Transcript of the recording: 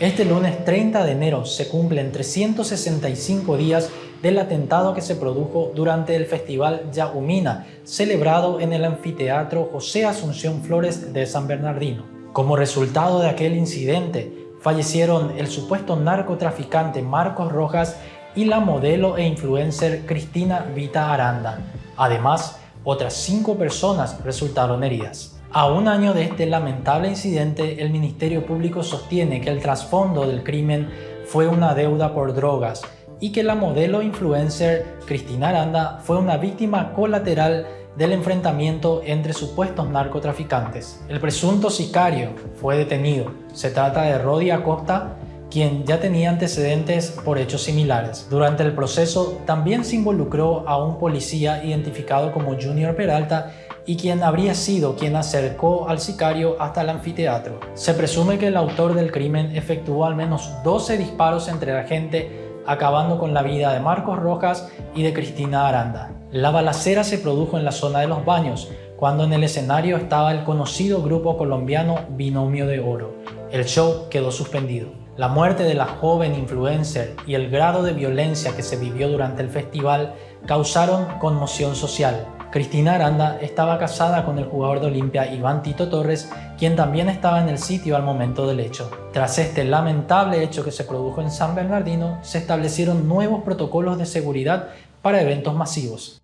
Este lunes 30 de enero se cumplen 365 días del atentado que se produjo durante el Festival Yaumina, celebrado en el anfiteatro José Asunción Flores de San Bernardino. Como resultado de aquel incidente, fallecieron el supuesto narcotraficante Marcos Rojas y la modelo e influencer Cristina Vita Aranda. Además, otras cinco personas resultaron heridas. A un año de este lamentable incidente, el Ministerio Público sostiene que el trasfondo del crimen fue una deuda por drogas y que la modelo influencer Cristina Aranda fue una víctima colateral del enfrentamiento entre supuestos narcotraficantes. El presunto sicario fue detenido. Se trata de Rodi Acosta, quien ya tenía antecedentes por hechos similares. Durante el proceso también se involucró a un policía identificado como Junior Peralta y quien habría sido quien acercó al sicario hasta el anfiteatro. Se presume que el autor del crimen efectuó al menos 12 disparos entre la gente acabando con la vida de Marcos Rojas y de Cristina Aranda. La balacera se produjo en la zona de los baños, cuando en el escenario estaba el conocido grupo colombiano Binomio de Oro. El show quedó suspendido. La muerte de la joven influencer y el grado de violencia que se vivió durante el festival causaron conmoción social. Cristina Aranda estaba casada con el jugador de Olimpia Iván Tito Torres, quien también estaba en el sitio al momento del hecho. Tras este lamentable hecho que se produjo en San Bernardino, se establecieron nuevos protocolos de seguridad para eventos masivos.